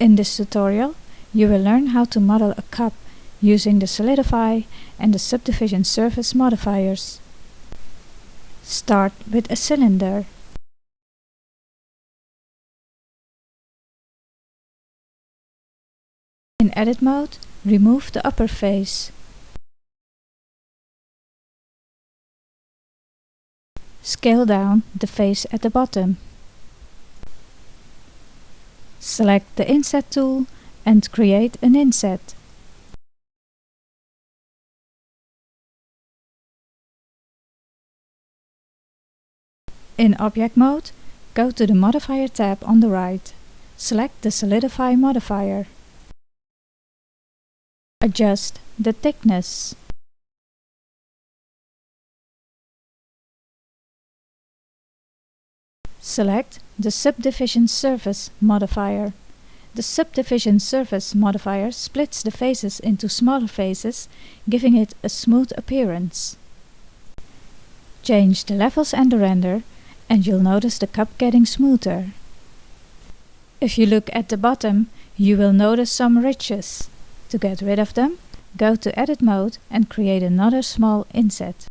In this tutorial, you will learn how to model a cup using the Solidify and the Subdivision Surface modifiers. Start with a cylinder. In Edit mode, remove the upper face. Scale down the face at the bottom. Select the Inset tool and create an inset. In Object mode, go to the Modifier tab on the right. Select the Solidify modifier. Adjust the thickness. Select the Subdivision Surface modifier. The Subdivision Surface modifier splits the faces into smaller faces, giving it a smooth appearance. Change the levels and the render and you'll notice the cup getting smoother. If you look at the bottom, you will notice some ridges. To get rid of them, go to Edit mode and create another small inset.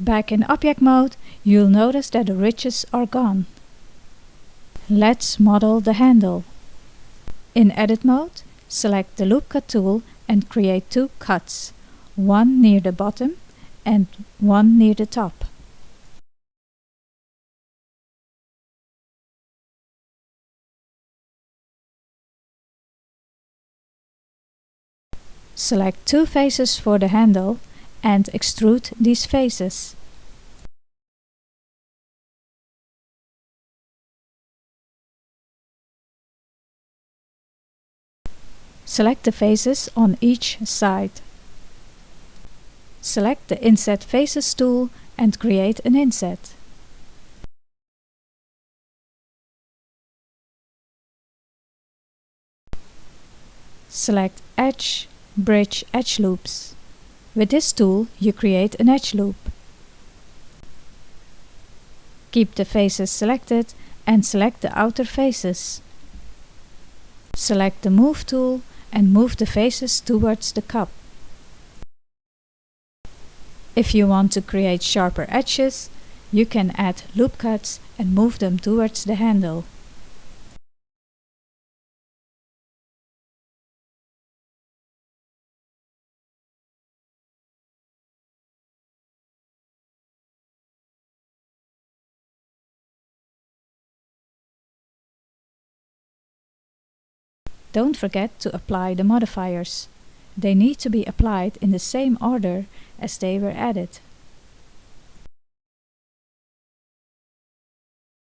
Back in Object mode, you'll notice that the ridges are gone. Let's model the handle. In Edit mode, select the Loop Cut tool and create two cuts, one near the bottom and one near the top. Select two faces for the handle and extrude these faces. Select the faces on each side. Select the Inset Faces tool and create an inset. Select Edge, Bridge Edge Loops. With this tool you create an edge loop. Keep the faces selected and select the outer faces. Select the Move tool and move the faces towards the cup. If you want to create sharper edges, you can add loop cuts and move them towards the handle. Don't forget to apply the modifiers. They need to be applied in the same order as they were added.